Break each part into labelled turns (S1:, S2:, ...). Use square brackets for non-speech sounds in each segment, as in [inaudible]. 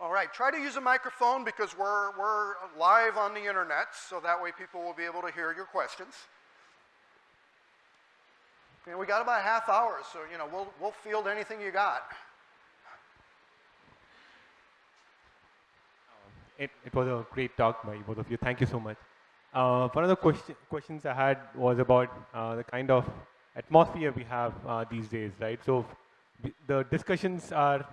S1: All right, try to use a microphone because we're, we're live on the internet, so that way people will be able to hear your questions. And we got about a half hour, so you know we'll, we'll field anything you got.
S2: It, it was a great talk by both of you. Thank you so much. Uh, one of the question, questions I had was about uh, the kind of atmosphere we have uh, these days, right? So the discussions are,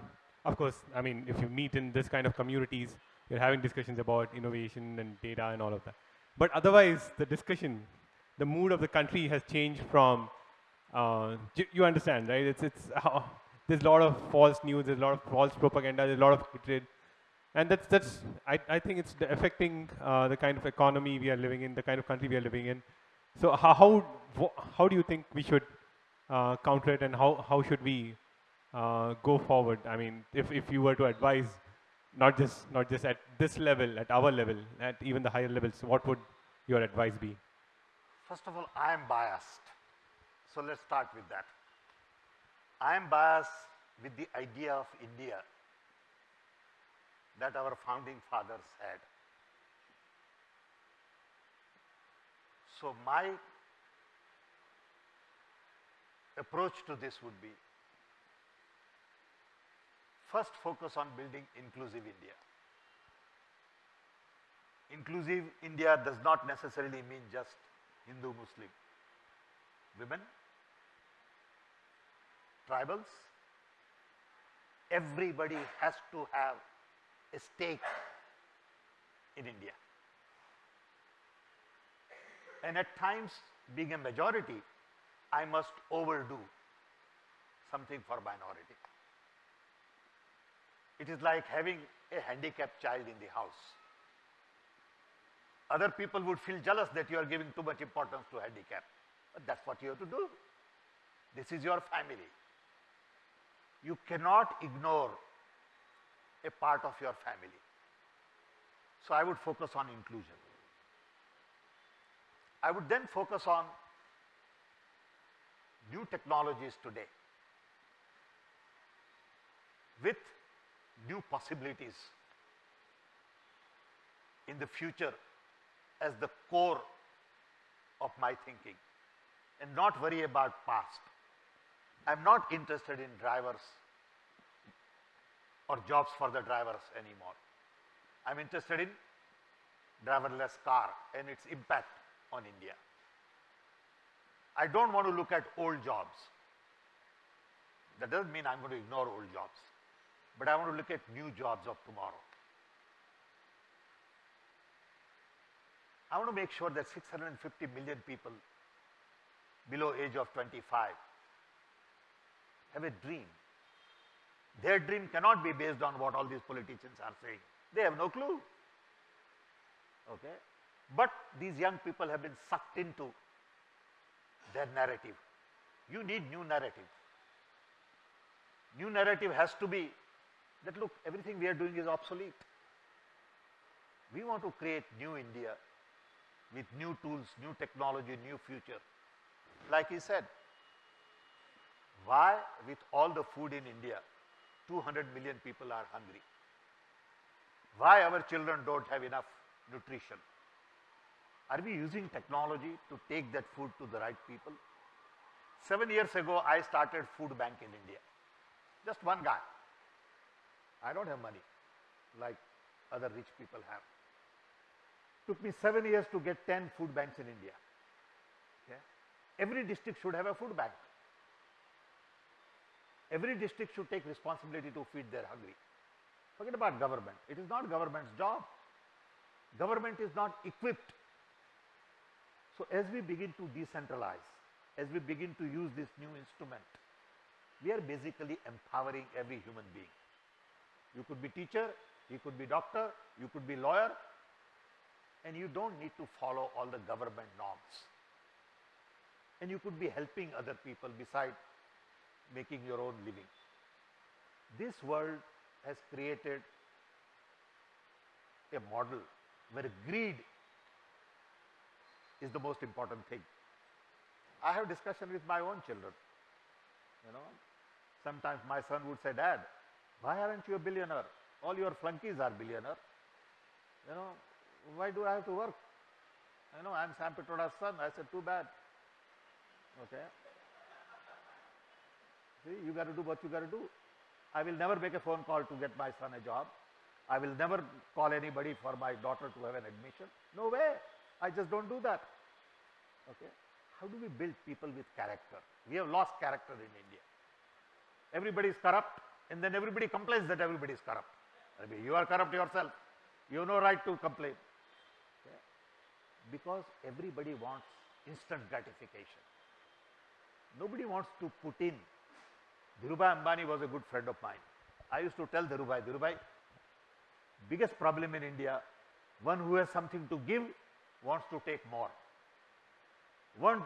S2: of course, I mean, if you meet in this kind of communities, you're having discussions about innovation and data and all of that. But otherwise, the discussion, the mood of the country has changed from, uh, you understand, right? It's, it's, [laughs] there's a lot of false news, there's a lot of false propaganda, there's a lot of hatred. And that's, that's I, I think it's affecting uh, the kind of economy we are living in, the kind of country we are living in. So how, how, how do you think we should uh, counter it and how, how should we uh, Uh, go forward? I mean, if, if you were to advise, not just, not just at this level, at our level, at even the higher levels, what would your advice be?
S3: First of all, I am biased. So let's start with that. I am biased with the idea of India that our founding fathers had. So my approach to this would be first focus on building inclusive India. Inclusive India does not necessarily mean just Hindu, Muslim. Women, tribals, everybody has to have a stake in India. And at times, being a majority, I must overdo something for minority. It is like having a handicapped child in the house. Other people would feel jealous that you are giving too much importance to handicap. But that's what you have to do. This is your family. You cannot ignore a part of your family. So I would focus on inclusion. I would then focus on new technologies today with new possibilities in the future as the core of my thinking and not worry about past. I'm not interested in drivers or jobs for the drivers anymore. I'm interested in driverless car and its impact on India. I don't want to look at old jobs. That doesn't mean I'm going to ignore old jobs, but I want to look at new jobs of tomorrow. I want to make sure that 650 million people below age of 25 have a dream. Their dream cannot be based on what all these politicians are saying. They have no clue. Okay? But these young people have been sucked into their narrative. You need new narrative. New narrative has to be that look, everything we are doing is obsolete. We want to create new India with new tools, new technology, new future. Like he said, why with all the food in India, 200 million people are hungry? Why our children don't have enough nutrition? Are we using technology to take that food to the right people? Seven years ago, I started food bank in India. Just one guy. I don't have money like other rich people have. Took me seven years to get 10 food banks in India. Okay? Every district should have a food bank. Every district should take responsibility to feed their hungry. Forget about government. It is not government's job. Government is not equipped so as we begin to decentralize, as we begin to use this new instrument, we are basically empowering every human being. You could be teacher, you could be doctor, you could be lawyer, and you don't need to follow all the government norms. And you could be helping other people beside making your own living. This world has created a model where greed is the most important thing. I have discussion with my own children. You know, sometimes my son would say, Dad, why aren't you a billionaire? All your flunkies are billionaire. You know, why do I have to work? You know, I'm Sam Pitroda's son. I said, too bad. Okay. See, you got to do what you got to do. I will never make a phone call to get my son a job. I will never call anybody for my daughter to have an admission. No way. I just don't do that. Okay. How do we build people with character? We have lost character in India. Everybody is corrupt and then everybody complains that everybody is corrupt. You are corrupt yourself. You have no right to complain. Okay. Because everybody wants instant gratification. Nobody wants to put in. Dhirubhai Ambani was a good friend of mine. I used to tell Dhirubhai, Dhirubhai, biggest problem in India, one who has something to give wants to take more. One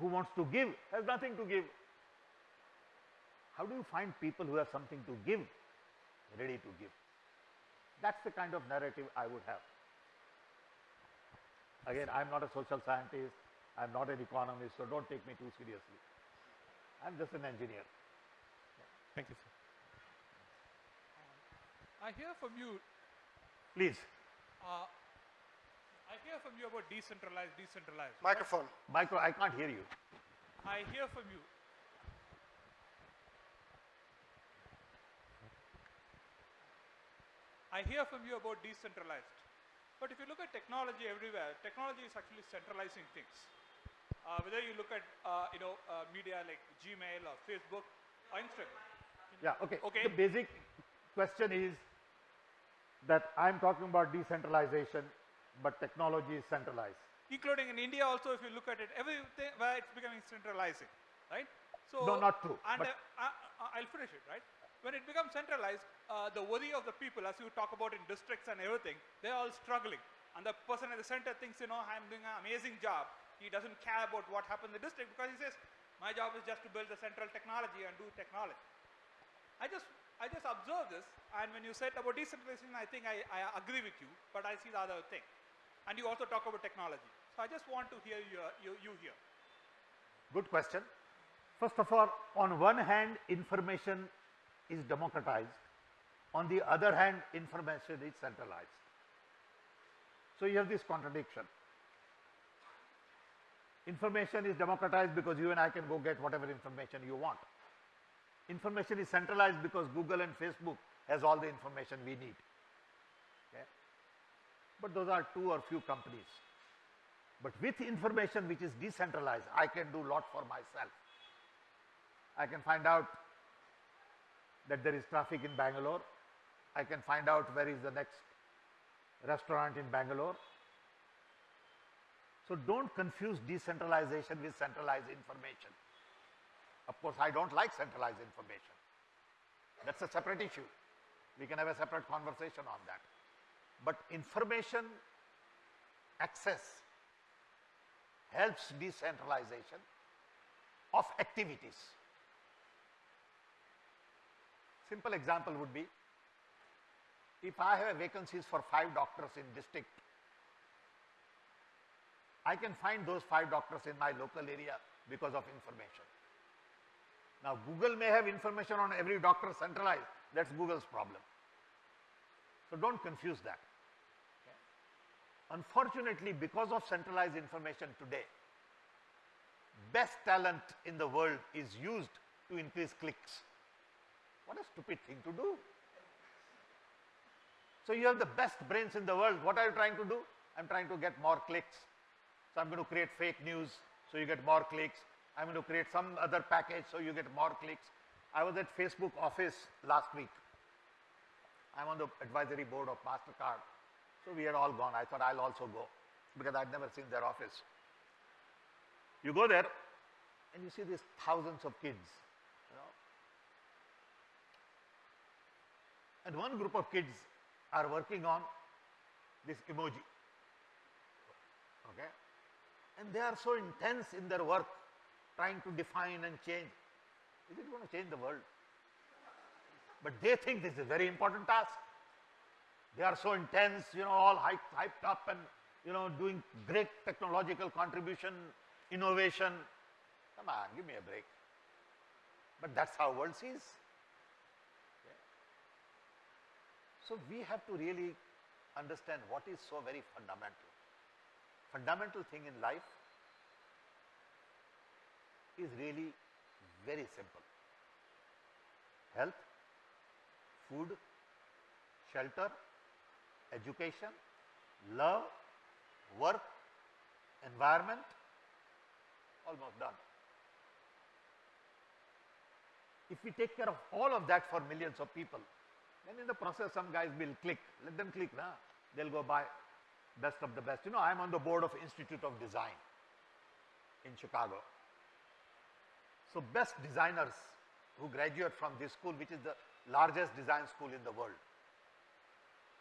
S3: who wants to give has nothing to give. How do you find people who have something to give, ready to give? That's the kind of narrative I would have. Again, I'm not a social scientist, I'm not an economist, so don't take me too seriously. I'm just an engineer.
S2: Thank you, sir.
S4: I hear from you,
S3: Please,
S4: uh, I hear from you about decentralized, decentralized.
S1: Microphone.
S3: Micro, I can't hear you.
S4: I hear from you. I hear from you about decentralized. But if you look at technology everywhere, technology is actually centralizing things. Uh, whether you look at, uh, you know, uh, media like Gmail or Facebook or Instagram.
S3: Yeah, okay.
S4: Okay.
S3: The basic question is that I'm talking about decentralization, but technology is centralized.
S4: including in India also, if you look at it, everything where it's becoming centralizing, right? So
S3: No, not true,
S4: And
S3: but-
S4: uh, uh, uh, I'll finish it, right? When it becomes centralized, uh, the worry of the people, as you talk about in districts and everything, they're all struggling. And the person at the center thinks, you know, I'm doing an amazing job. He doesn't care about what happened in the district because he says, my job is just to build the central technology and do technology. I just, I just observe this, and when you said about decentralization, I think I, I agree with you, but I see the other thing. And you also talk about technology. So I just want to hear you, here.
S3: Good question. First of all, on one hand, information is democratized. On the other hand, information is centralized. So you have this contradiction. Information is democratized because you and I can go get whatever information you want. Information is centralized because Google and Facebook has all the information we need. Okay? But those are two or few companies. But with information which is decentralized, I can do lot for myself. I can find out that there is traffic in Bangalore. I can find out where is the next restaurant in Bangalore. So don't confuse decentralization with centralized information. Of course, I don't like centralized information. That's a separate issue. We can have a separate conversation on that. But information access helps decentralization of activities. Simple example would be, if I have vacancies for five doctors in district, I can find those five doctors in my local area because of information. Now Google may have information on every doctor centralized, that's Google's problem. So don't confuse that. Unfortunately, because of centralized information today, best talent in the world is used to increase clicks. What a stupid thing to do. So you have the best brains in the world. What are you trying to do? I'm trying to get more clicks. So I'm going to create fake news so you get more clicks. I'm going to create some other package so you get more clicks. I was at Facebook office last week. I'm on the advisory board of MasterCard. So we had all gone. I thought I'll also go because I'd never seen their office. You go there and you see these thousands of kids, you know. And one group of kids are working on this emoji. Okay? And they are so intense in their work, trying to define and change. Is it going to change the world? But they think this is a very important task. They are so intense, you know, all hyped, hyped up and, you know, doing great technological contribution, innovation. Come on, give me a break. But that's how world sees. Okay. So we have to really understand what is so very fundamental. Fundamental thing in life is really very simple. Health, food, shelter, education, love, work, environment, almost done. If we take care of all of that for millions of people, then in the process some guys will click. Let them click now. They'll go buy best of the best. You know, I'm on the board of Institute of Design in Chicago. So best designers who graduate from this school, which is the largest design school in the world,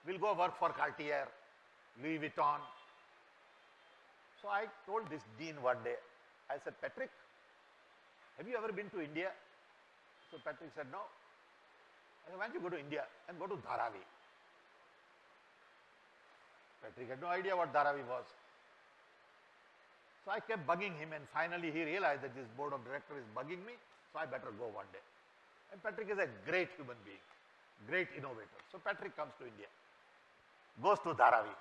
S3: will go work for Cartier, Louis Vuitton. So I told this dean one day, I said, Patrick, have you ever been to India? So Patrick said, no. Why don't you go to India and go to Dharavi? Patrick had no idea what Dharavi was. So I kept bugging him and finally he realized that this board of director is bugging me, so I better go one day. And Patrick is a great human being, great innovator. So Patrick comes to India, goes to Dharavi.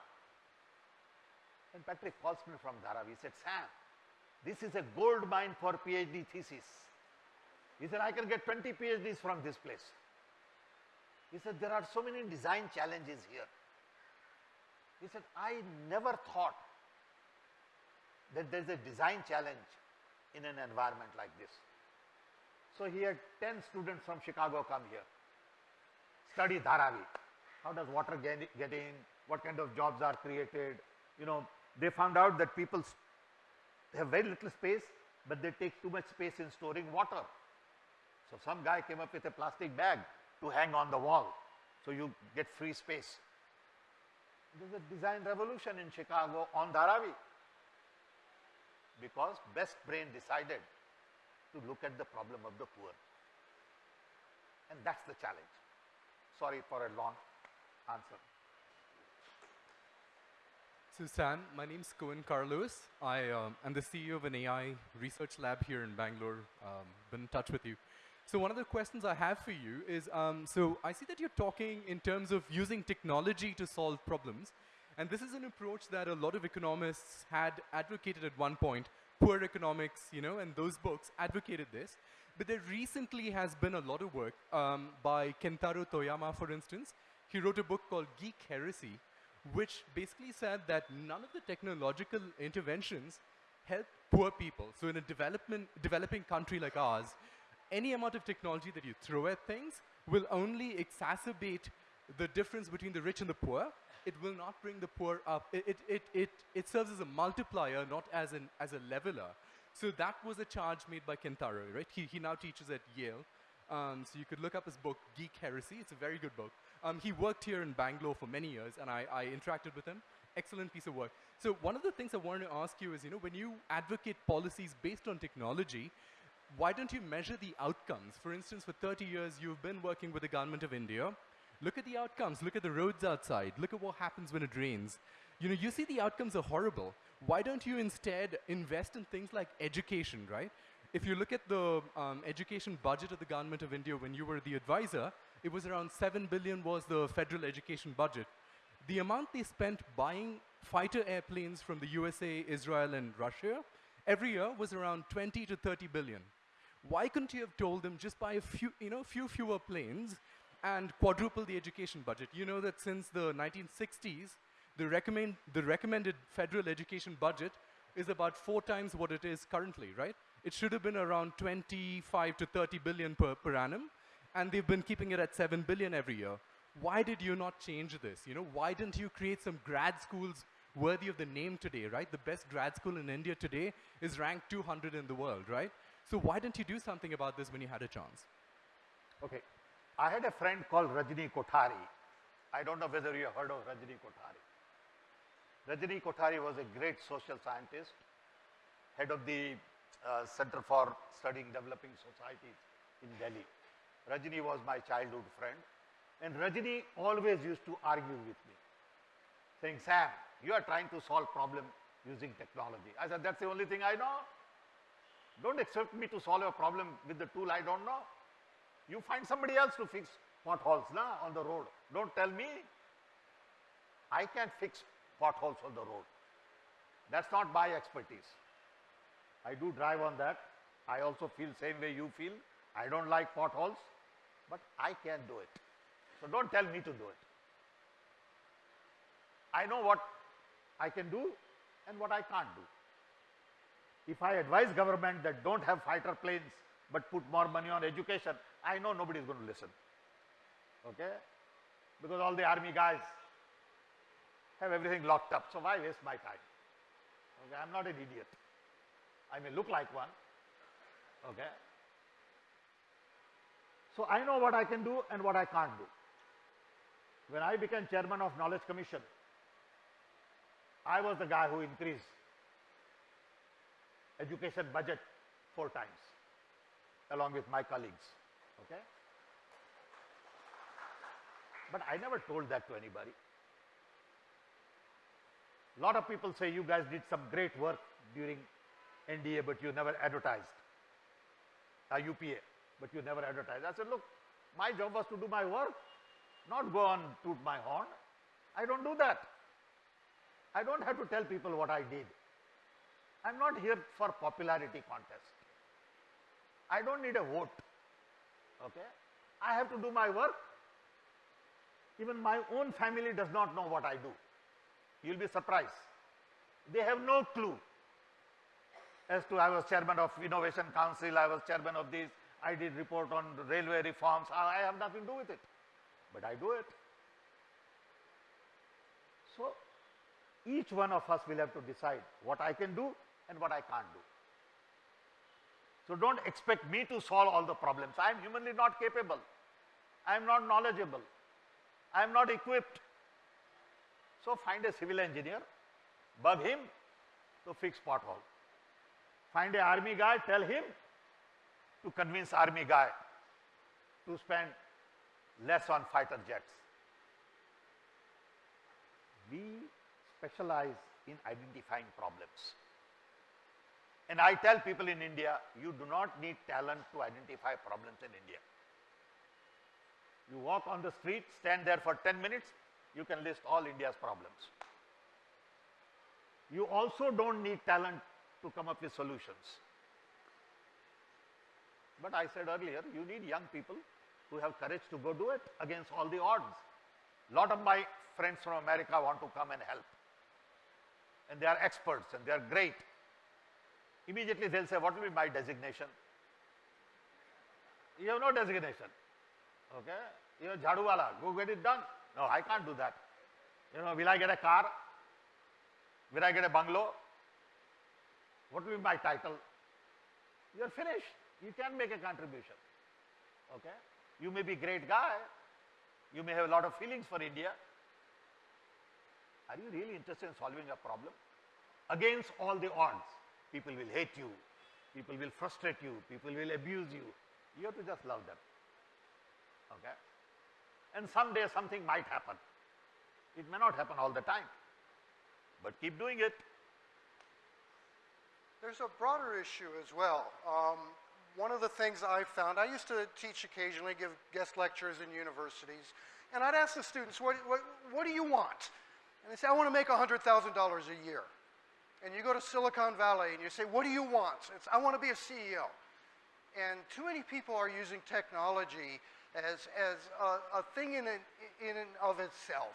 S3: And Patrick calls me from Dharavi. He said, Sam, this is a gold mine for PhD thesis. He said, I can get 20 PhDs from this place. He said, there are so many design challenges here. He said, I never thought that there's a design challenge in an environment like this. So he had 10 students from Chicago come here, study Dharavi. How does water get, get in? What kind of jobs are created? You know, they found out that people have very little space, but they take too much space in storing water. So some guy came up with a plastic bag to hang on the wall, so you get free space. There's a design revolution in Chicago on Dharavi because best brain decided to look at the problem of the poor. And that's the challenge. Sorry for a long answer.
S5: So Sam, my name's Cohen Carlos. I um, am the CEO of an AI research lab here in Bangalore. Um, been in touch with you. So one of the questions I have for you is, um, so I see that you're talking in terms of using technology to solve problems. And this is an approach that a lot of economists had advocated at one point. Poor economics, you know, and those books advocated this. But there recently has been a lot of work um, by Kentaro Toyama, for instance. He wrote a book called Geek Heresy, which basically said that none of the technological interventions help poor people. So in a development, developing country like ours, any amount of technology that you throw at things will only exacerbate the difference between the rich and the poor. It will not bring the poor up. It, it, it, it, it serves as a multiplier, not as, an, as a leveler. So that was a charge made by Kentaro, right? He, he now teaches at Yale. Um, so you could look up his book, Geek Heresy. It's a very good book. Um, he worked here in Bangalore for many years, and I, I interacted with him. Excellent piece of work. So one of the things I wanted to ask you is, you know, when you advocate policies based on technology, why don't you measure the outcomes? For instance, for 30 years, you've been working with the government of India. Look at the outcomes. Look at the roads outside. Look at what happens when it rains. You know, you see the outcomes are horrible. Why don't you instead invest in things like education, right? If you look at the um, education budget of the government of India when you were the advisor, it was around 7 billion was the federal education budget. The amount they spent buying fighter airplanes from the USA, Israel, and Russia every year was around 20 to 30 billion. Why couldn't you have told them just buy a few, you know, few fewer planes and quadruple the education budget? You know that since the 1960s, the, recommend, the recommended federal education budget is about four times what it is currently, right? It should have been around 25 to 30 billion per, per annum, and they've been keeping it at 7 billion every year. Why did you not change this? You know, why didn't you create some grad schools worthy of the name today, right? The best grad school in India today is ranked 200 in the world, right? So why didn't you do something about this when you had a chance?
S3: Okay. I had a friend called Rajni Kothari. I don't know whether you have heard of Rajni Kothari. Rajni Kothari was a great social scientist, head of the uh, Center for Studying Developing Societies in Delhi. Rajni was my childhood friend. And Rajni always used to argue with me, saying, Sam, you are trying to solve problem using technology. I said, that's the only thing I know. Don't expect me to solve a problem with the tool I don't know. You find somebody else to fix potholes na, on the road. Don't tell me. I can't fix potholes on the road. That's not my expertise. I do drive on that. I also feel same way you feel. I don't like potholes, but I can do it. So don't tell me to do it. I know what I can do and what I can't do. If I advise government that don't have fighter planes but put more money on education, I know nobody is going to listen. Okay? Because all the army guys have everything locked up. So why waste my time? Okay, I'm not an idiot. I may look like one. Okay? So I know what I can do and what I can't do. When I became chairman of Knowledge Commission, I was the guy who increased education budget four times along with my colleagues. Okay? But I never told that to anybody. A lot of people say you guys did some great work during NDA, but you never advertised. Uh, UPA, but you never advertised. I said, look, my job was to do my work, not go on toot my horn. I don't do that. I don't have to tell people what I did. I'm not here for popularity contest. I don't need a vote. Okay? I have to do my work. Even my own family does not know what I do. You'll be surprised. They have no clue as to I was chairman of Innovation Council, I was chairman of this, I did report on railway reforms, I have nothing to do with it. But I do it. So, each one of us will have to decide what I can do and what I can't do. So, don't expect me to solve all the problems. I am humanly not capable. I am not knowledgeable. I am not equipped. So, find a civil engineer, bug him to fix pothole. Find a army guy, tell him to convince army guy to spend less on fighter jets. We specialize in identifying problems. And I tell people in India, you do not need talent to identify problems in India. You walk on the street, stand there for 10 minutes, you can list all India's problems. You also don't need talent to come up with solutions. But I said earlier, you need young people who have courage to go do it against all the odds. Lot of my friends from America want to come and help. And they are experts and they are great. Immediately they'll say, what will be my designation? You have no designation. Okay? You're Jhaduwala, go get it done. No, I can't do that. You know, will I get a car? Will I get a bungalow? What will be my title? You're finished. You can make a contribution. Okay? You may be a great guy. You may have a lot of feelings for India. Are you really interested in solving a problem? Against all the odds, people will hate you. People will frustrate you. People will abuse you. You have to just love them. Okay? And someday something might happen. It may not happen all the time. But keep doing it.
S1: There's a broader issue as well. Um, one of the things I found, I used to teach occasionally, give guest lectures in universities, and I'd ask the students, what, what, what do you want? And they say, I want to make $100,000 a year. And you go to Silicon Valley and you say, what do you want? It's, I want to be a CEO. And too many people are using technology as, as a, a thing in and, in and of itself.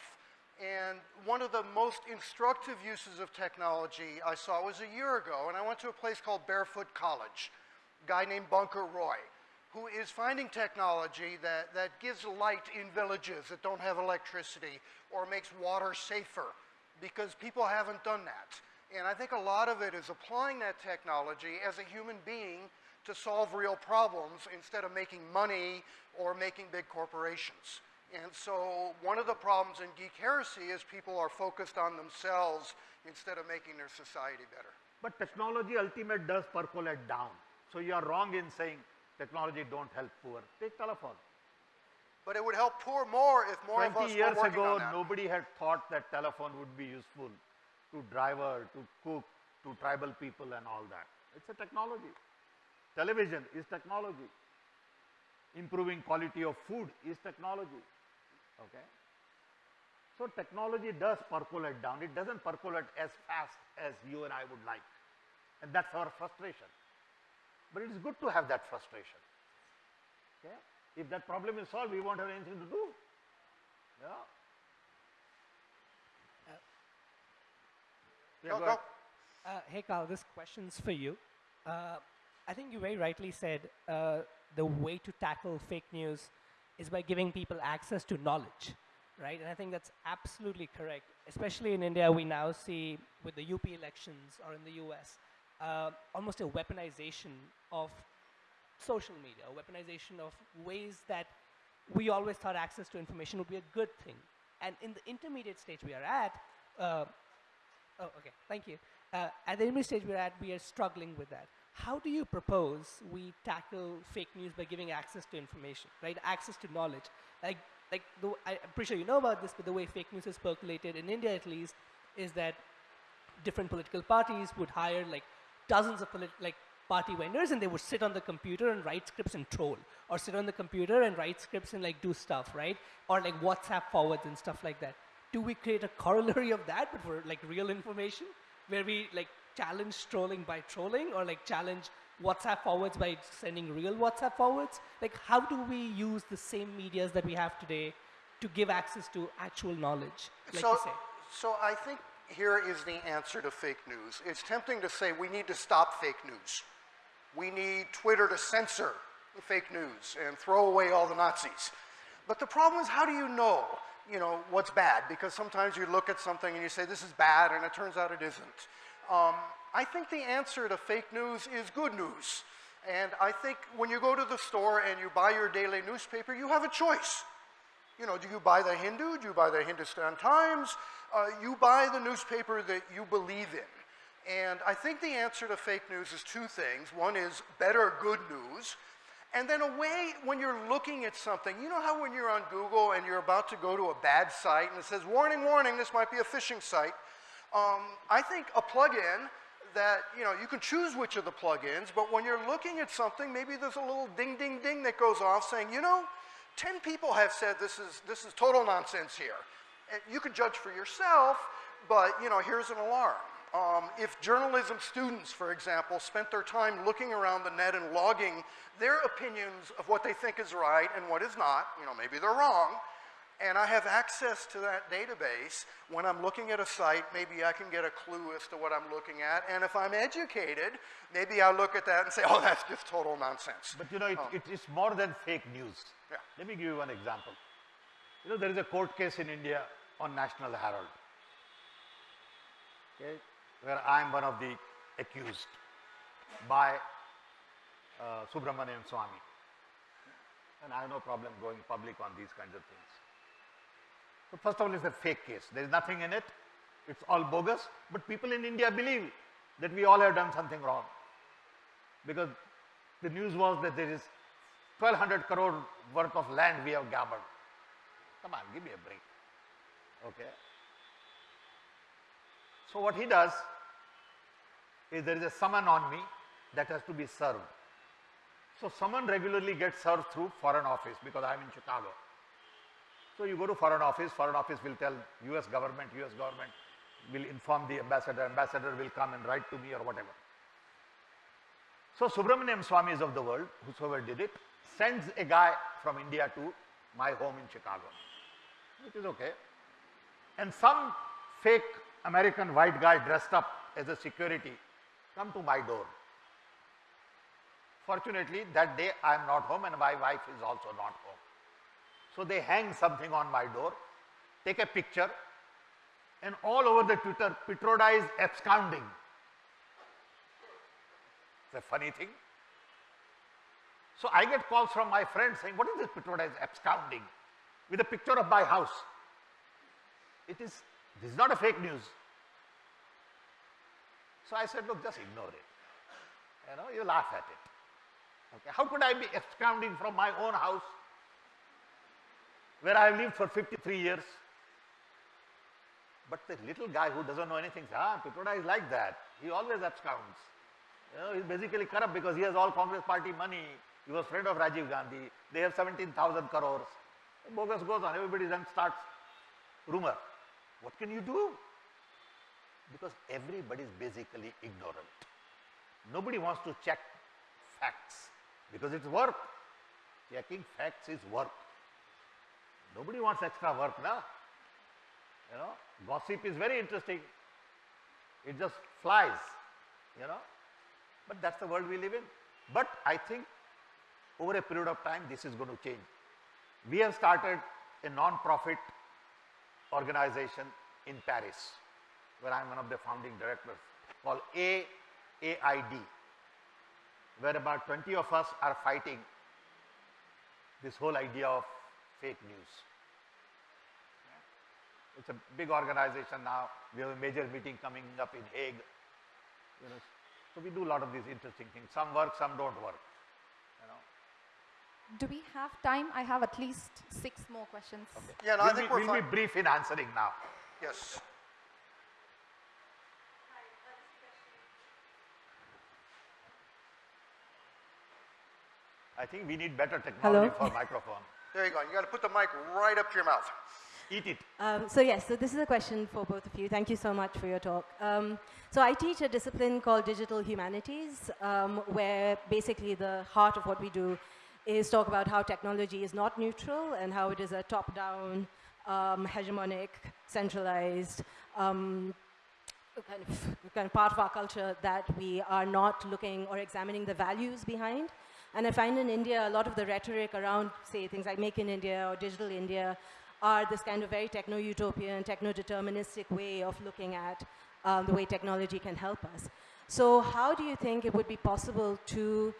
S1: And one of the most instructive uses of technology I saw was a year ago, and I went to a place called Barefoot College, a guy named Bunker Roy, who is finding technology that, that gives light in villages that don't have electricity or makes water safer because people haven't done that. And I think a lot of it is applying that technology as a human being to solve real problems instead of making money or making big corporations. And so one of the problems in geek heresy is people are focused on themselves instead of making their society better.
S3: But technology ultimate does percolate down. So you are wrong in saying technology don't help poor. Take telephone.
S1: But it would help poor more if more of us
S3: 20 years
S1: were working
S3: ago,
S1: on that.
S3: nobody had thought that telephone would be useful to driver, to cook, to tribal people and all that. It's a technology. Television is technology. improving quality of food is technology. Okay. So technology does percolate down. It doesn't percolate as fast as you and I would like. And that's our frustration. But it is good to have that frustration. Okay. If that problem is solved, we won't have anything to do. Yeah. Yeah,
S1: Go,
S3: go
S1: go.
S6: Uh, hey, Carl, this question's for you. Uh, I think you very rightly said uh, the way to tackle fake news is by giving people access to knowledge, right? And I think that's absolutely correct. Especially in India, we now see with the UP elections or in the US, uh, almost a weaponization of social media, a weaponization of ways that we always thought access to information would be a good thing. And in the intermediate stage we are at, uh, Oh, okay. Thank you. Uh, at the intermediate stage we're at, we are struggling with that. How do you propose we tackle fake news by giving access to information, right? Access to knowledge. Like, like the, I'm pretty sure you know about this, but the way fake news is percolated in India, at least, is that different political parties would hire like dozens of like party vendors and they would sit on the computer and write scripts and troll or sit on the computer and write scripts and like do stuff right or like whatsapp forwards and stuff like that do we create a corollary of that but for like real information where we like challenge trolling by trolling or like challenge whatsapp forwards by sending real whatsapp forwards like how do we use the same medias that we have today to give access to actual knowledge like
S1: so,
S6: you say
S1: so I think here is the answer to fake news. It's tempting to say we need to stop fake news. We need Twitter to censor the fake news and throw away all the Nazis. But the problem is, how do you know, you know, what's bad? Because sometimes you look at something and you say this is bad, and it turns out it isn't. Um, I think the answer to fake news is good news. And I think when you go to the store and you buy your daily newspaper, you have a choice. You know, do you buy the Hindu? Do you buy the Hindustan Times? Uh, you buy the newspaper that you believe in. And I think the answer to fake news is two things. One is better good news. And then a way when you're looking at something, you know how when you're on Google and you're about to go to a bad site and it says, warning, warning, this might be a phishing site. Um, I think a plugin that, you know, you can choose which of the plugins, but when you're looking at something, maybe there's a little ding, ding, ding that goes off saying, you know, 10 people have said this is, this is total nonsense here. And you can judge for yourself, but, you know, here's an alarm. Um, if journalism students, for example, spent their time looking around the net and logging their opinions of what they think is right and what is not, you know, maybe they're wrong, and I have access to that database, when I'm looking at a site, maybe I can get a clue as to what I'm looking at. And if I'm educated, maybe I look at that and say, [laughs] oh, that's just total nonsense.
S3: But you know, it,
S1: Um,
S3: it is more than fake news.
S1: Yeah.
S3: Let me give you one example. You know, there is a court case in India on National Herald, okay, where I am one of the accused by uh, Subramanian Swamy. And I have no problem going public on these kinds of things. So first of all, it's a fake case. There is nothing in it. It's all bogus. But people in India believe that we all have done something wrong. Because the news was that there is 1200 crore worth of land we have gabbled. Come on, give me a break. Okay. So what he does is there is a summon on me that has to be served. So summon regularly gets served through foreign office because I am in Chicago. So you go to foreign office, foreign office will tell US government, US government will inform the ambassador, ambassador will come and write to me or whatever. So Subramanian Swamys of the world, whosoever did it, sends a guy from India to my home in Chicago, which is okay. And some fake American white guy dressed up as a security come to my door. Fortunately, that day I am not home and my wife is also not home. So they hang something on my door, take a picture, and all over the Twitter, Pitroda is absconding. It's a funny thing. So I get calls from my friends saying, what is this Pitroda is absconding? With a picture of my house. It is, this is not a fake news. So I said, look, just ignore it. You know, you laugh at it. Okay, how could I be absconding from my own house where I have lived for 53 years? But the little guy who doesn't know anything says, ah, Pitroda is like that. He always absconds. You know, he's basically corrupt because he has all Congress party money. He was friend of Rajiv Gandhi. They have 17,000 crores. Bogus goes on. Everybody then starts rumor. What can you do? Because everybody is basically ignorant. Nobody wants to check facts because it's work. Checking facts is work. Nobody wants extra work now. You know, gossip is very interesting. It just flies, you know. But that's the world we live in. But I think over a period of time, this is going to change. We have started a non-profit organization in Paris, where I'm one of the founding directors, called AAID, where about 20 of us are fighting this whole idea of fake news. It's a big organization now. We have a major meeting coming up in Hague. You know, so we do a lot of these interesting things. Some work, some don't work. You know.
S7: Do we have time? I have at least six more questions.
S1: Yeah, no,
S3: we'll
S1: I think
S3: be,
S1: we're
S3: we'll
S1: fine.
S3: be brief in answering now.
S1: Yes.
S3: I think we need better technology
S8: Hello.
S3: for microphone.
S1: There you go. You got to put the mic right up to your mouth.
S3: Eat it.
S8: Um, so yes, so this is a question for both of you. Thank you so much for your talk. Um, so I teach a discipline called digital humanities, um, where basically the heart of what we do is talk about how technology is not neutral and how it is a top-down, um, hegemonic, centralized, um, kind of, kind of part of our culture that we are not looking or examining the values behind. And I find in India, a lot of the rhetoric around, say, things like Make in India or Digital India are this kind of very techno-utopian, techno-deterministic way of looking at um, the way technology can help us. So how do you think it would be possible to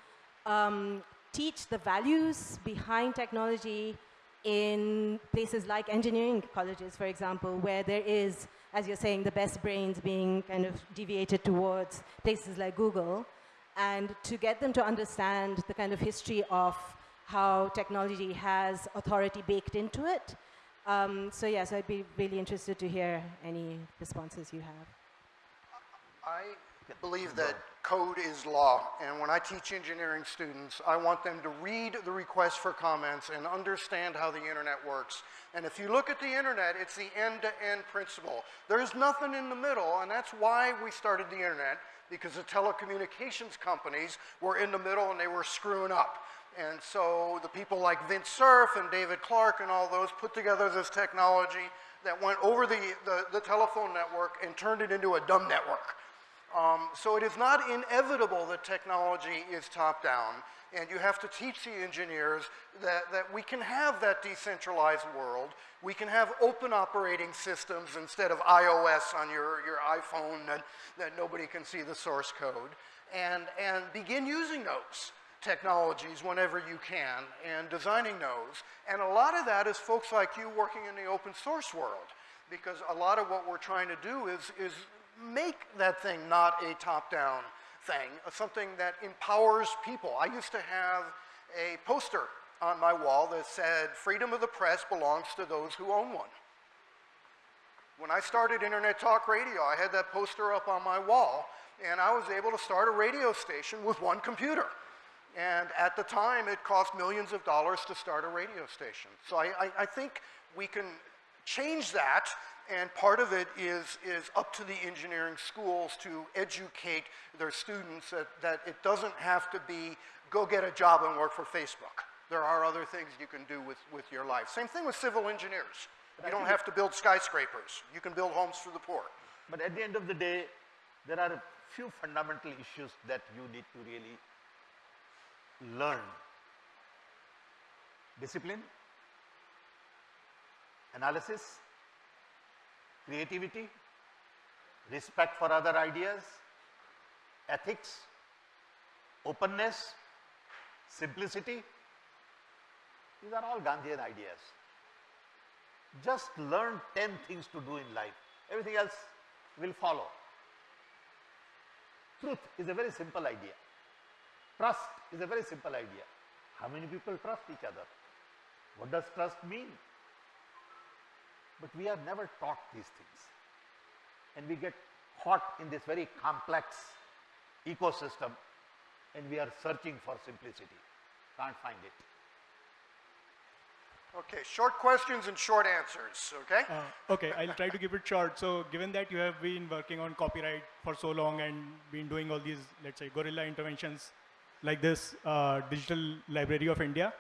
S8: um, teach the values behind technology in places like engineering colleges, for example, where there is, as you're saying, the best brains being kind of deviated towards places like Google, and to get them to understand the kind of history of how technology has authority baked into it. Um, so yes, I'd be really interested to hear any responses you have.
S1: I believe that code is law, and when I teach engineering students, I want them to read the request for comments and understand how the internet works. And if you look at the internet, it's the end-to-end principle. There's nothing in the middle, and that's why we started the internet, because the telecommunications companies were in the middle and they were screwing up. And so the people like Vint Cerf and David Clark and all those put together this technology that went over the, the, the telephone network and turned it into a dumb network. Um, so it is not inevitable that technology is top down, and you have to teach the engineers that, that we can have that decentralized world. We can have open operating systems instead of iOS on your, your iPhone that, that nobody can see the source code, and, and begin using those technologies whenever you can and designing those. And a lot of that is folks like you working in the open source world because a lot of what we're trying to do is, is make that thing not a top-down thing, something that empowers people. I used to have a poster on my wall that said, freedom of the press belongs to those who own one. When I started Internet Talk Radio, I had that poster up on my wall, and I was able to start a radio station with one computer. And at the time, it cost millions of dollars to start a radio station. So I, I, I think we can change that, and part of it is, is up to the engineering schools to educate their students that, that it doesn't have to be go get a job and work for Facebook. There are other things you can do with, with your life. Same thing with civil engineers. You don't have to build skyscrapers. You can build homes for the poor.
S3: But at the end of the day, there are a few fundamental issues that you need to really learn. Discipline, analysis, creativity, respect for other ideas, ethics, openness, simplicity. These are all Gandhian ideas. Just learn 10 things to do in life. Everything else will follow. Truth is a very simple idea. Trust is a very simple idea. How many people trust each other? What does trust mean? But we are never taught these things. And we get caught in this very complex ecosystem and we are searching for simplicity. Can't find it.
S1: Okay, short questions and short answers, okay?
S9: Uh, okay, I'll try to keep it short. So, given that you have been working on copyright for so long and been doing all these, let's say, guerrilla interventions like this uh, Digital Library of India,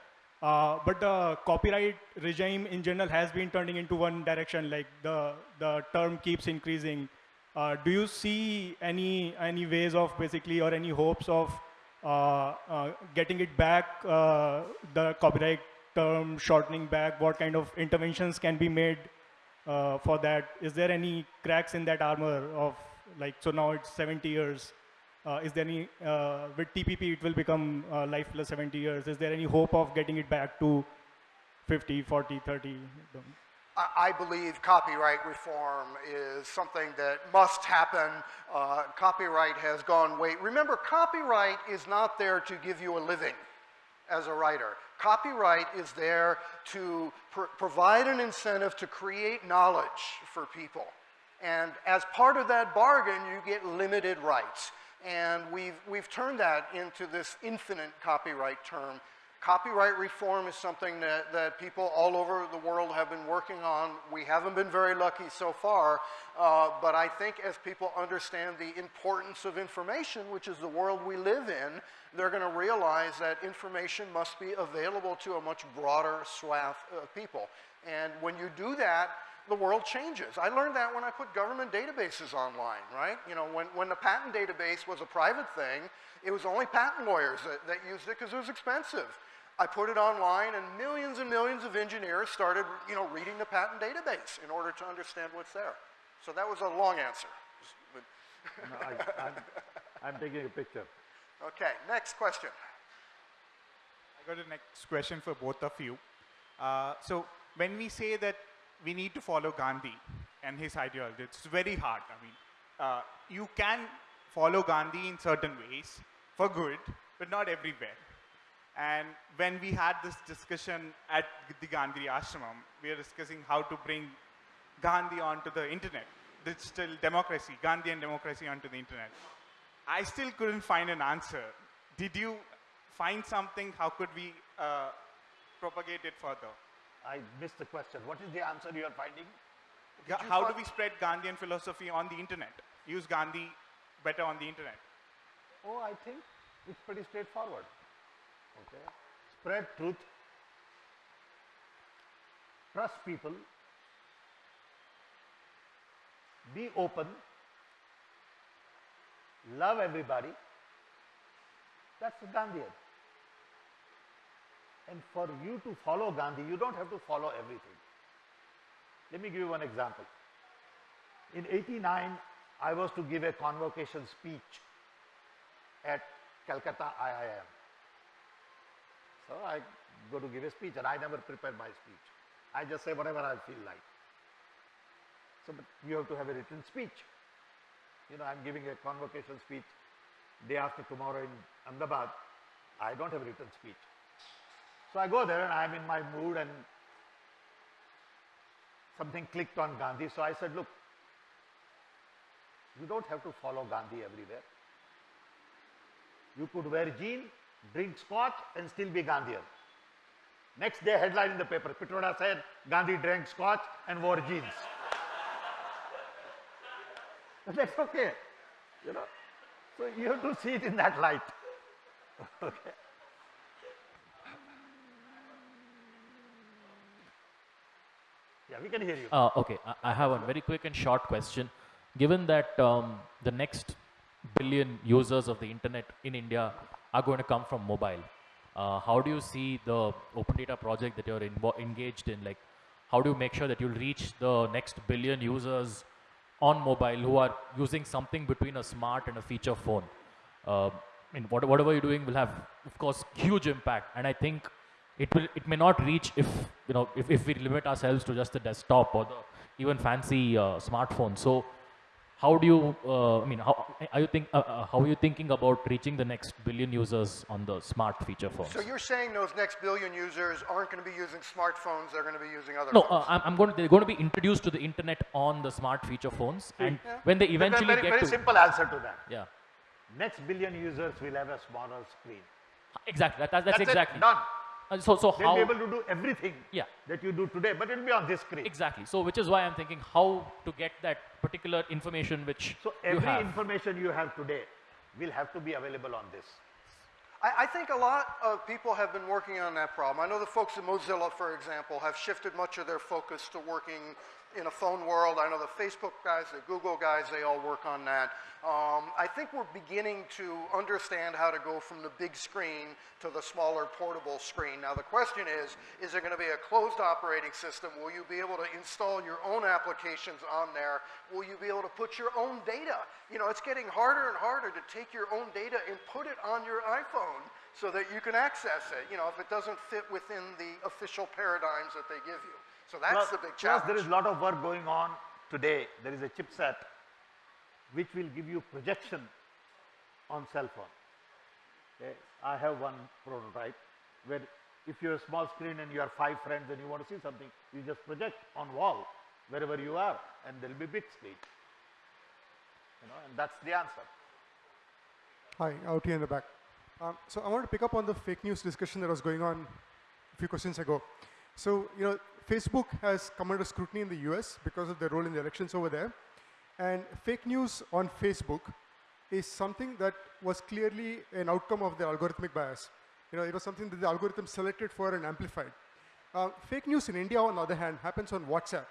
S9: uh, but the copyright regime in general has been turning into one direction, like the, the term keeps increasing. Uh, do you see any, any ways of basically, or any hopes of uh, uh, getting it back, uh, the copyright term shortening back? What kind of interventions can be made for that? Is there any cracks in that armor of like, so now it's 70 years. Uh, is there any, uh, with TPP, it will become uh, life plus 70 years. Is there any hope of getting it back to 50, 40, 30?
S1: I believe copyright reform is something that must happen. Uh, copyright has gone way. Remember, copyright is not there to give you a living as a writer. Copyright is there to pr- provide an incentive to create knowledge for people. And as part of that bargain, you get limited rights. And we've, we've turned that into this infinite copyright term. Copyright reform is something that, that people all over the world have been working on. We haven't been very lucky so far, uh, but I think as people understand the importance of information, which is the world we live in, they're going to realize that information must be available to a much broader swath of people. And when you do that, the world changes. I learned that when I put government databases online, right? You know, when, when the patent database was a private thing, it was only patent lawyers that, that used it because it was expensive. I put it online and millions and millions of engineers started, you know, reading the patent database in order to understand what's there. So that was a long answer. [laughs]
S3: No, I, I'm, I'm taking a picture.
S1: Okay, next question.
S10: I got a next question for both of you. Uh, so when we say that we need to follow Gandhi and his ideology, it's very hard. I mean, uh, you can follow Gandhi in certain ways for good, but not everywhere. And when we had this discussion at the Gandhi Ashram, we were discussing how to bring Gandhi onto the internet, digital democracy, Gandhi and democracy onto the internet. I still couldn't find an answer. Did you find something? How could we uh, propagate it further?
S3: I missed the question. What is the answer you are finding?
S1: You
S10: How do we spread Gandhian philosophy on the internet? Use Gandhi better on the internet.
S3: Oh, I think it's pretty straightforward. Okay. Spread truth. Trust people. Be open. Love everybody. That's the Gandhian. And for you to follow Gandhi, you don't have to follow everything. Let me give you one example. In 89, I was to give a convocation speech at Calcutta IIM. So I go to give a speech and I never prepare my speech. I just say whatever I feel like. So but you have to have a written speech. You know, I'm giving a convocation speech day after tomorrow in Ahmedabad. I don't have a written speech. So I go there and I'm in my mood and something clicked on Gandhi. So I said, look, you don't have to follow Gandhi everywhere. You could wear jean, drink scotch and still be Gandhian. Next day headline in the paper, Pitroda said Gandhi drank scotch and wore jeans. [laughs] That's okay, you know. So you have to see it in that light. [laughs] okay. Yeah, we can hear you.
S11: Uh, okay, I, have one very quick and short question. Given that um, the next billion users of the internet in India are going to come from mobile, uh, how do you see the open data project that you're engaged in? Like, how do you make sure that you'll reach the next billion users on mobile who are using something between a smart and a feature phone? Uh, I mean, what, whatever you're doing will have, of course, huge impact. And I think it will, it may not reach if you know if, if we limit ourselves to just the desktop or the even fancy uh, smartphone. So, how do you? Uh, I mean, how are you think? Uh, uh, how are you thinking about reaching the next billion users on the smart feature phones?
S1: So you're saying those next billion users aren't going to be using smartphones, they're going to be using other
S11: no,
S1: phones?
S11: uh, I'm, I'm going to. They're going to be introduced to the internet on the smart feature phones, and
S1: Yeah.
S11: when they eventually
S3: very,
S11: get
S3: very
S11: to
S3: simple answer to that.
S11: yeah.
S3: Next billion users will have a smaller screen.
S11: Exactly. That, that- that's,
S3: That's it,
S11: exactly.
S3: done.
S11: Uh, so, so
S3: They'll
S11: how?
S3: be able to do everything
S11: Yeah.
S3: that you do today, but it'll be on this screen.
S11: Exactly. So, which is why I'm thinking how to get that particular information which
S3: So
S11: you
S3: every
S11: have.
S3: information you have today will have to be available on this.
S1: I, I think a lot of people have been working on that problem. I know the folks at Mozilla, for example, have shifted much of their focus to working in a phone world. I know the Facebook guys, the Google guys, they all work on that. Um, I think we're beginning to understand how to go from the big screen to the smaller portable screen. Now the question is, is there going to be a closed operating system? Will you be able to install your own applications on there? Will you be able to put your own data? You know, it's getting harder and harder to take your own data and put it on your iPhone so that you can access it, you know, if it doesn't fit within the official paradigms that they give you. So that's
S3: plus,
S1: the big
S3: plus
S1: challenge.
S3: there is a lot of work going on today. There is a chipset which will give you projection on cell phone. Okay. I have one prototype where if you have a small screen and you have five friends and you want to see something, you just project on wall wherever you are and there will be big screen. You know, and that's the answer.
S12: Hi, out here in the back. Um, so I want to pick up on the fake news discussion that was going on a few questions ago. So, you know, Facebook has come under scrutiny in the US because of their role in the elections over there. And fake news on Facebook is something that was clearly an outcome of the algorithmic bias. You know, it was something that the algorithm selected for and amplified. Uh, fake news in India, on the other hand, happens on WhatsApp.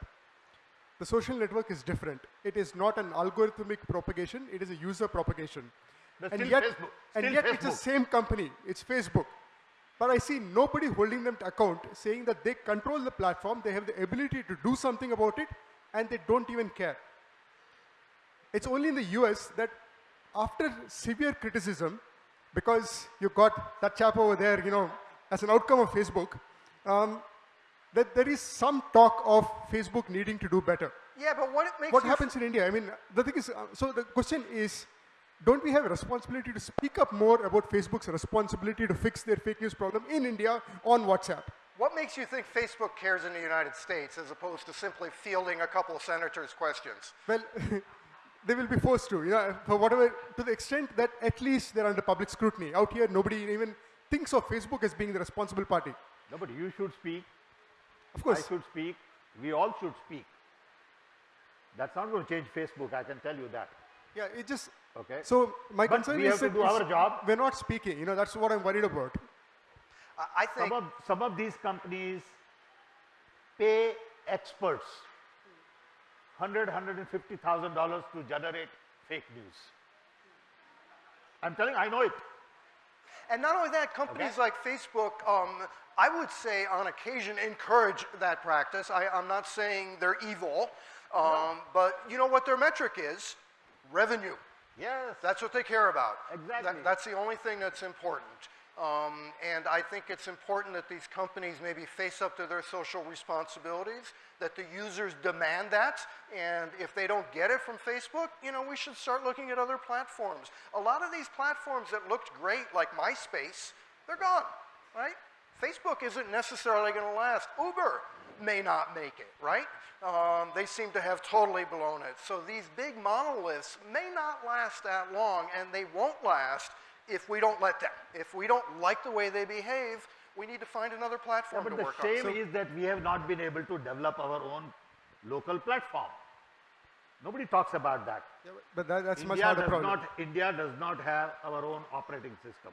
S12: The social network is different. It is not an algorithmic propagation, it is a user propagation.
S3: But
S12: and yet,
S3: Facebook.
S12: and
S3: Still
S12: yet it's the same company, it's Facebook. But I see nobody holding them to account, saying that they control the platform, they have the ability to do something about it, and they don't even care. It's only in the US that after severe criticism, because you got that chap over there, you know, as an outcome of Facebook, um, that there is some talk of Facebook needing to do better.
S1: yeah, but what it makes
S12: What happens in India? I mean, the thing is, uh, so the question is, don't we have a responsibility to speak up more about Facebook's responsibility to fix their fake news problem in India on WhatsApp?
S1: What makes you think Facebook cares in the United States as opposed to simply fielding a couple of senators' questions?
S12: Well, [laughs] they will be forced to, you know, for whatever, to the extent that at least they're under public scrutiny. Out here, nobody even thinks of Facebook as being the responsible party.
S3: No, but you should speak.
S12: Of course.
S3: I should speak. We all should speak. That's not going to change Facebook, I can tell you that.
S12: Yeah, it just,
S3: Okay.
S12: so my
S3: But
S12: concern
S3: we
S12: is
S3: have to do our job.
S12: we're not speaking, you know, that's what I'm worried about.
S1: I- I think
S3: Some of, some of these companies pay experts 100, 150,000 dollars to generate fake news. I'm telling, I know it.
S1: And not only that, companies like Facebook, um, I would say on occasion encourage that practice. I, I'm not saying they're evil, um, but you know what their metric is? Revenue.
S3: Yes.
S1: That's what they care about.
S3: Exactly.
S1: That- that's the only thing that's important. Um, and I think it's important that these companies maybe face up to their social responsibilities, that the users demand that, and if they don't get it from Facebook, you know, we should start looking at other platforms. A lot of these platforms that looked great, like MySpace, they're gone, right? Facebook isn't necessarily going to last. Uber may not make it, right? Um, they seem to have totally blown it. So these big monoliths may not last that long, and they won't last if we don't let them. If we don't like the way they behave, we need to find another
S3: Yeah,
S1: platform
S3: but
S1: to
S3: the
S1: work
S3: shame
S1: on.
S3: is that we have not been able to develop our own local platform. Nobody talks about that.
S12: But that, that's much
S3: India
S12: harder
S3: does
S12: problem.
S3: not India does not have our own operating system.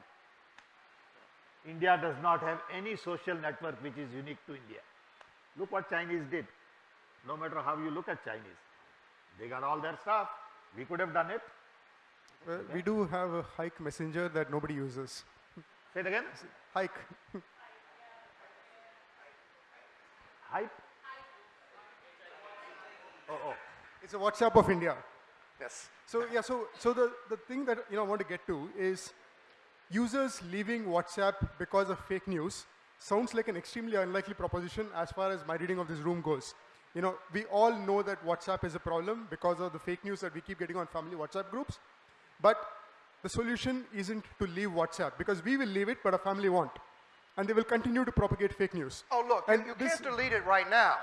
S3: India does not have any social network which is unique to India. Look what Chinese did. No matter how you look at Chinese, they got all their stuff. We could have done it.
S12: Well, we do have a hike messenger that nobody uses.
S3: Say it again.
S12: Hike.
S3: Hype. Oh, oh.
S12: It's a WhatsApp of India.
S1: Yes.
S12: So yeah, so so the, the thing that you know I want to get to is users leaving WhatsApp because of fake news sounds like an extremely unlikely proposition as far as my reading of this room goes. You know, we all know that WhatsApp is a problem because of the fake news that we keep getting on family WhatsApp groups. But the solution isn't to leave WhatsApp because we will leave it, but our family won't. And they will continue to propagate fake news.
S1: Oh, look,
S12: And
S1: you
S12: this-
S1: can't delete it right now.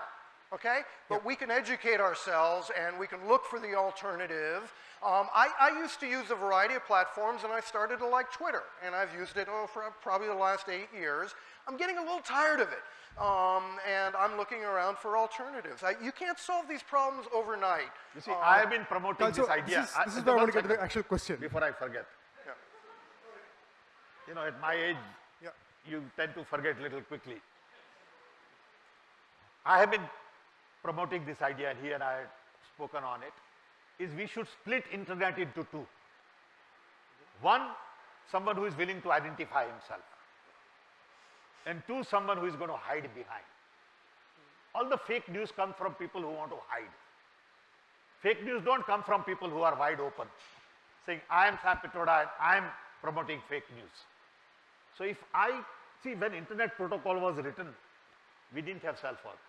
S1: Okay? But we can educate ourselves and we can look for the alternative. Um, I, I used to use a variety of platforms and I started to like Twitter and I've used it oh, for probably the last eight years. I'm getting a little tired of it um, and I'm looking around for alternatives. I, you can't solve these problems overnight.
S3: You see,
S1: Um,
S3: I have been promoting this idea.
S12: This is,
S3: I-
S12: this is
S3: the
S12: where I want to get to the actual question.
S3: Before I forget.
S1: Yeah.
S3: You know, at my age,
S12: Yeah.
S3: you tend to forget a little quickly. I have been promoting this idea and here I had spoken on it, is we should split internet into two. One, someone who is willing to identify himself. And two, someone who is going to hide behind. All the fake news come from people who want to hide. Fake news don't come from people who are wide open, saying, I am Sam Pitroda and I am promoting fake news. So if I, see when internet protocol was written, we didn't have cell phone.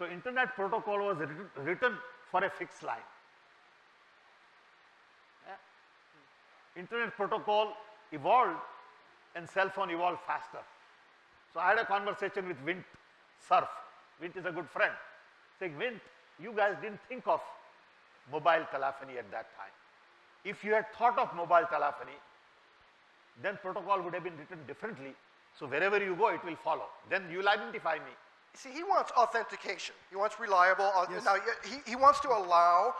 S3: So internet protocol was written, for a fixed line. Yeah. Internet protocol evolved and cell phone evolved faster. So I had a conversation with Vint Cerf. Vint is a good friend. Saying, Vint, you guys didn't think of mobile telephony at that time. If you had thought of mobile telephony, then protocol would have been written differently. So wherever you go, it will follow. Then you will identify me.
S1: See, he wants authentication. He wants reliable.
S12: Yes.
S1: Now, he, he wants to allow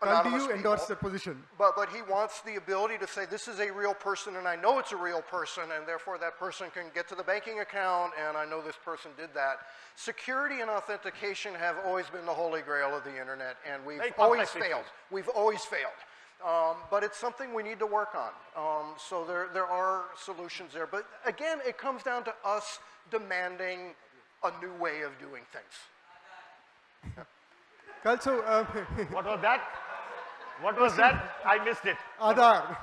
S12: Carl, do
S1: anonymous
S12: you endorse
S1: people,
S12: that position?
S1: But, but he wants the ability to say, this is a real person, and I know it's a real person, and therefore that person can get to the banking account, and I know this person did that. Security and authentication have always been the holy grail of the internet, and we've always failed. We've always failed. Um, but it's something we need to work on. Um, so there, there are solutions there. But again, it comes down to us demanding a new way of doing things.
S12: Carl, so uh, [laughs]
S3: What was that? What was that? I missed it.
S12: Aadhaar.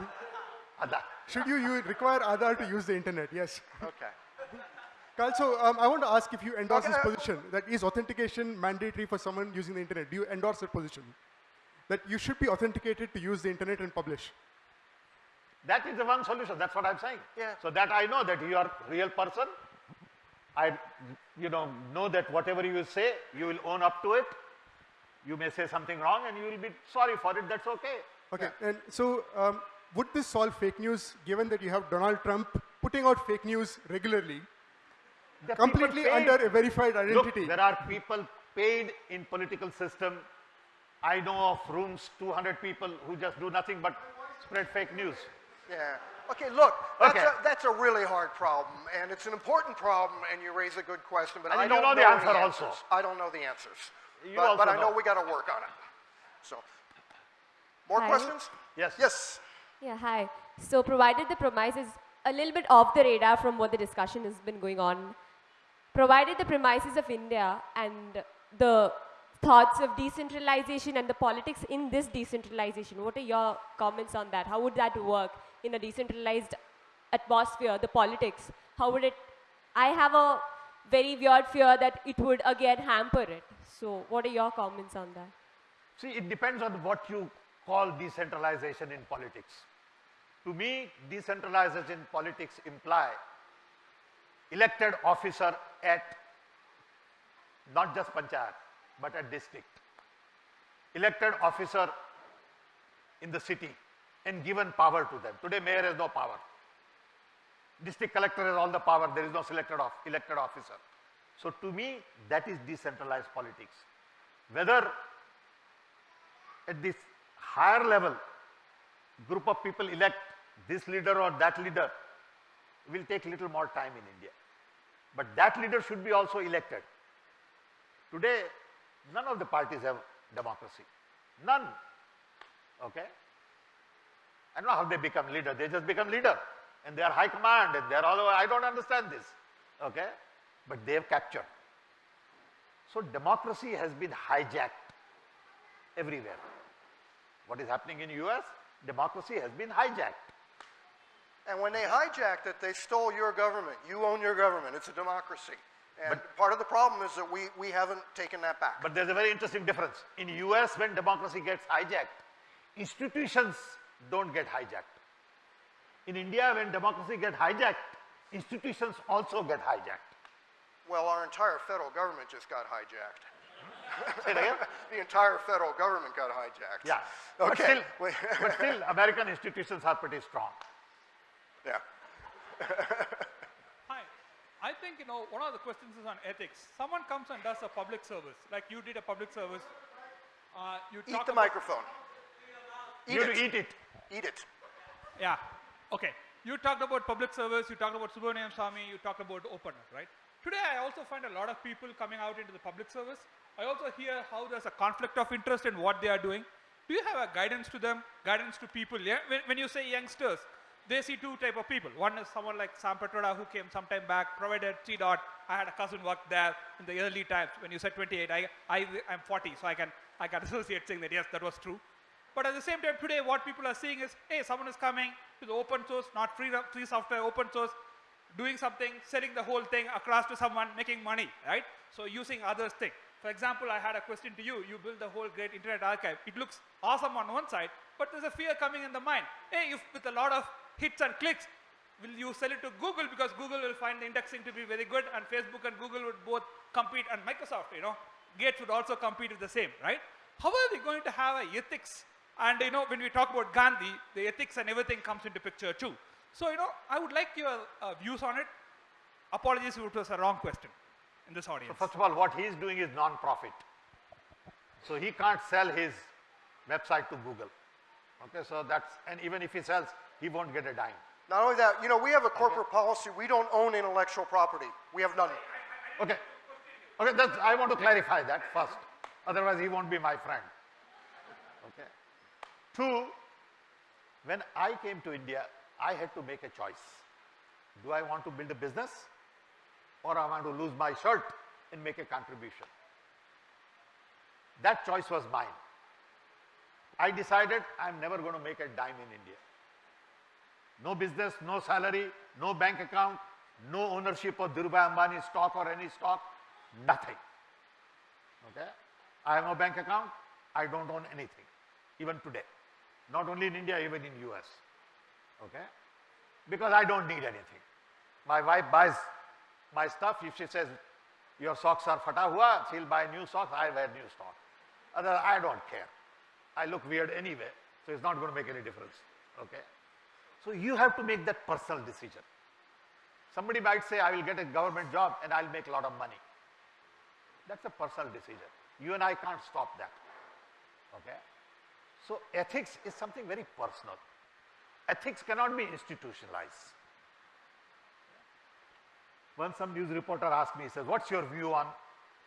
S3: Aadhaar.
S12: Should you, you require Aadhaar to use the internet? Yes.
S1: Okay.
S12: Carl, so um, I want to ask if you endorse
S1: Okay,
S12: this position that is authentication mandatory for someone using the internet. Do you endorse that position? That you should be authenticated to use the internet and publish.
S3: That is the one solution. That's what I'm saying.
S1: Yeah.
S3: So that I know that you are a real person. I, you know, know that whatever you say, you will own up to it. You may say something wrong and you will be sorry for it. That's okay.
S12: Okay, and so um, would this solve fake news given that you have Donald Trump putting out fake news regularly,
S3: The
S12: completely under a verified identity?
S3: Look, there are people paid in political system. I know of rooms, 200 people who just do nothing but spread fake news.
S1: Yeah. Okay, look, that's,
S3: Okay.
S1: A, that's a really hard problem, and it's an important problem, and you raise a good question, but
S3: And
S1: I
S3: you
S1: don't
S3: know the answer
S1: answers.
S3: also.
S1: I don't know the answers.
S3: You
S1: but, but I know
S3: know.
S1: we got to work on it. So, more
S13: Hi.
S1: questions?
S3: Yes.
S1: Yes.
S13: Yeah, hi. So provided the premise is a little bit off the radar from what the discussion has been going on, provided the premises of India and the thoughts of decentralization and the politics in this decentralization, what are your comments on that? How would that work in a decentralized atmosphere, the politics? How would it, I have a very weird fear that it would again hamper it. So what are your comments on that?
S3: See, it depends on what you call decentralization in politics. To me, decentralization in politics imply elected officer at not just panchayat, but at district. Elected officer in the city and given power to them. Today, mayor has no power. District collector has all the power. There is no selected elected officer. So to me, that is decentralized politics. Whether at this higher level, group of people elect this leader or that leader will take little more time in India. But that leader should be also elected. Today, none of the parties have democracy. None. Okay? I don't know how they become leader. They just become leader. And they are high command and they are all over. I don't understand this. Okay? But they have captured. So democracy has been hijacked everywhere. What is happening in US? Democracy has been hijacked.
S1: And when they hijacked it, they stole your government. You own your government. It's a democracy. And part of the problem is that we, we haven't taken that back.
S3: But there's a very interesting difference. In US, when democracy gets hijacked, institutions don't get hijacked. In India, when democracy gets hijacked, institutions also get hijacked.
S1: Well, our entire federal government just got hijacked.
S3: Say it again? [laughs]
S1: the entire federal government got hijacked.
S3: Yeah. But
S1: Okay.
S3: still, [laughs] but still, American institutions are pretty strong.
S1: Yeah. [laughs]
S4: Hi. I think, you know, one of the questions is on ethics. Someone comes and does a public service, like you did a public service. Uh, you
S1: Eat
S4: talk
S1: the microphone. Eat
S3: You
S1: it.
S3: have to eat it.
S1: Eat it.
S4: Yeah. Okay. You talked about public service, you talked about Subramanian Swamy, you talked about openness, right? Today, I also find a lot of people coming out into the public service. I also hear how there's a conflict of interest in what they are doing. Do you have a guidance to them, guidance to people? Yeah? When, when you say youngsters, they see two type of people. One is someone like Sam Pitroda who came some time back, provided C-DOT. I had a cousin work there in the early times. When you said 28, I, I, I'm 40, so I can, I can [laughs] associate saying that yes, that was true. But at the same time, today what people are seeing is, hey, someone is coming to the open source, not free, free software, open source, doing something, selling the whole thing across to someone, making money, right? So using others' thing. For example, I had a question to you. You built the whole great internet archive. It looks awesome on one side, but there's a fear coming in the mind. Hey, if with a lot of hits and clicks, will you sell it to Google because Google will find the indexing to be very good and Facebook and Google would both compete and Microsoft, you know, Gates would also compete with the same, right? How are we going to have a ethics? And you know, when we talk about Gandhi, the ethics and everything comes into picture too. So, you know, I would like your uh, views on it. Apologies if it was a wrong question in this audience.
S3: So first of all, what he is doing is non-profit. So he can't sell his website to Google. Okay, so that's, and even if he sells, he won't get a dime.
S1: Not only that, you know, we have a corporate policy. We don't own intellectual property. We have none.
S3: Okay. Okay, that's, I want to clarify that first. Otherwise, he won't be my friend. Okay. Two, when I came to India, I had to make a choice. Do I want to build a business or I want to lose my shirt and make a contribution? That choice was mine. I decided I'm never going to make a dime in India. No business, no salary, no bank account, no ownership of Dhirubhai Ambani stock or any stock, nothing. Okay? I have no bank account, I don't own anything, even today. Not only in India, even in US. Okay? Because I don't need anything. My wife buys my stuff, if she says, your socks are fata hua, she'll buy new socks, I wear new socks. Other, I don't care. I look weird anyway, so it's not going to make any difference. Okay? So you have to make that personal decision. Somebody might say, I will get a government job and I'll make a lot of money. That's a personal decision. You and I can't stop that. Okay? So ethics is something very personal. Ethics cannot be institutionalized. Once some news reporter asked me, he says, what's your view on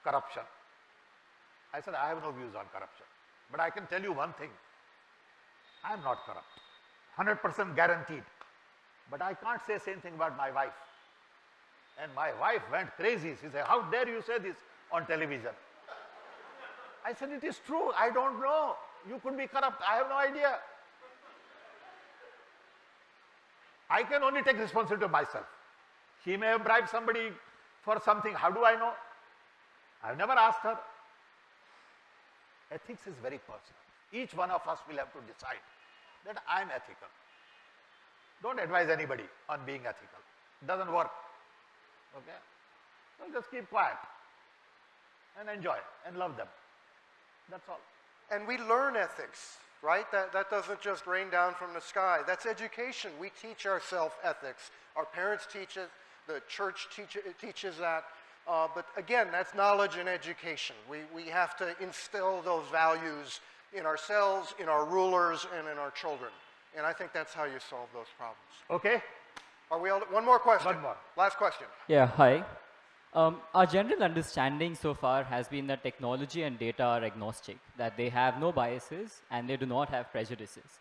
S3: corruption? I said, I have no views on corruption. But I can tell you one thing. I am not corrupt. 100% guaranteed. But I can't say same thing about my wife. And my wife went crazy. She said, how dare you say this on television? I said, it is true. I don't know. You could be corrupt. I have no idea. I can only take responsibility myself. She may have bribed somebody for something. How do I know? I've never asked her. Ethics is very personal. Each one of us will have to decide that I'm ethical. Don't advise anybody on being ethical. Doesn't work. Okay? So just keep quiet and enjoy and love them. That's all.
S1: And we learn ethics, right? That, that doesn't just rain down from the sky. That's education. We teach ourselves ethics. Our parents teach it. The church teach, teaches that. Uh, but again, that's knowledge and education. We, we have to instill those values in ourselves, in our rulers, and in our children. And I think that's how you solve those problems.
S3: Okay.
S1: Are we all, one more question?
S3: One more.
S1: Last question.
S14: Yeah, hi. Um, our general understanding so far has been that technology and data are agnostic, that they have no biases and they do not have prejudices.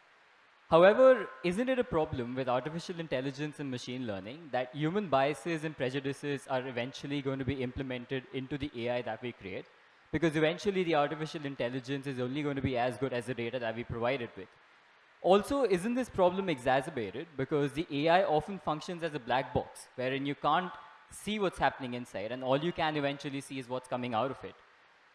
S14: However, isn't it a problem with artificial intelligence and machine learning that human biases and prejudices are eventually going to be implemented into the AI that we create? Because eventually the artificial intelligence is only going to be as good as the data that we provide it with. Also, isn't this problem exacerbated because the AI often functions as a black box, wherein you can't see what's happening inside, and all you can eventually see is what's coming out of it.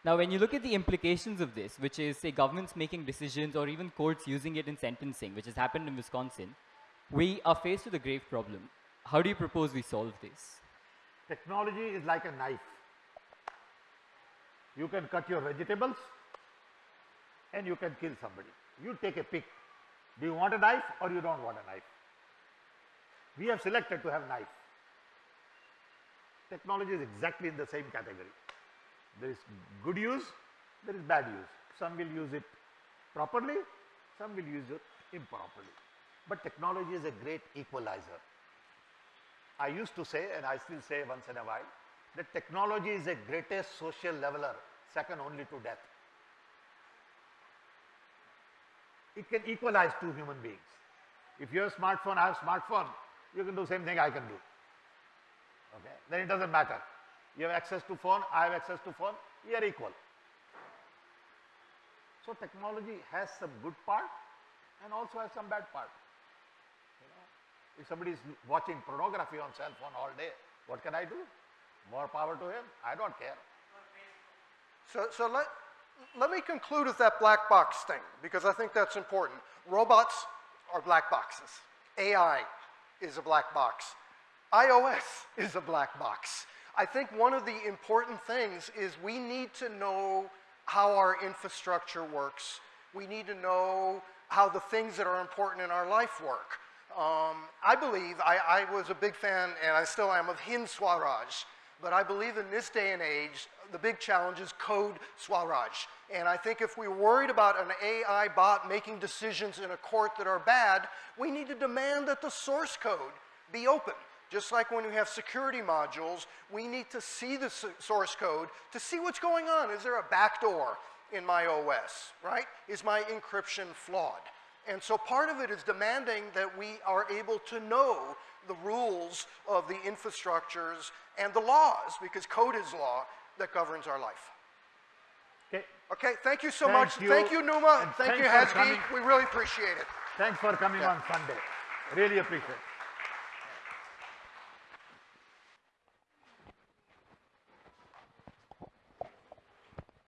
S14: Now, when you look at the implications of this, which is, say, governments making decisions or even courts using it in sentencing, which has happened in Wisconsin, we are faced with a grave problem. How do you propose we solve this?
S3: Technology is like a knife. You can cut your vegetables and you can kill somebody. You take a pick. Do you want a knife or you don't want a knife? We have selected to have knife. Technology is exactly in the same category. There is good use, there is bad use. Some will use it properly, some will use it improperly. But technology is a great equalizer. I used to say, and I still say once in a while, that technology is the greatest social leveler, second only to death. It can equalize two human beings. If you have a smartphone, I have a smartphone, you can do the same thing I can do. Okay? Then it doesn't matter. You have access to phone, I have access to phone, we are equal. So technology has some good part and also has some bad part. You know, if somebody is watching pornography on cell phone all day, what can I do? More power to him. I don't care.
S1: So, so let, let me conclude with that black box thing because I think that's important. Robots are black boxes. AI is a black box. iOS is a black box. I think one of the important things is we need to know how our infrastructure works. We need to know how the things that are important in our life work. Um, I believe, I, I, was a big fan, and I still am, of Hind Swaraj. But I believe in this day and age, the big challenge is code Swaraj. And I think if we're worried about an AI bot making decisions in a court that are bad, we need to demand that the source code be open. Just like when we have security modules, we need to see the source code to see what's going on. Is there a backdoor in my OS, right? Is my encryption flawed? And so part of it is demanding that we are able to know the rules of the infrastructures and the laws, because code is law, that governs our life.
S3: Okay.
S1: Okay, thank you so
S3: thank
S1: much.
S3: You.
S1: Thank you, Numa.
S3: And
S1: thank you,
S3: Hezgi.
S1: We really appreciate it.
S3: Thanks for coming yeah. on Sunday. Really appreciate it.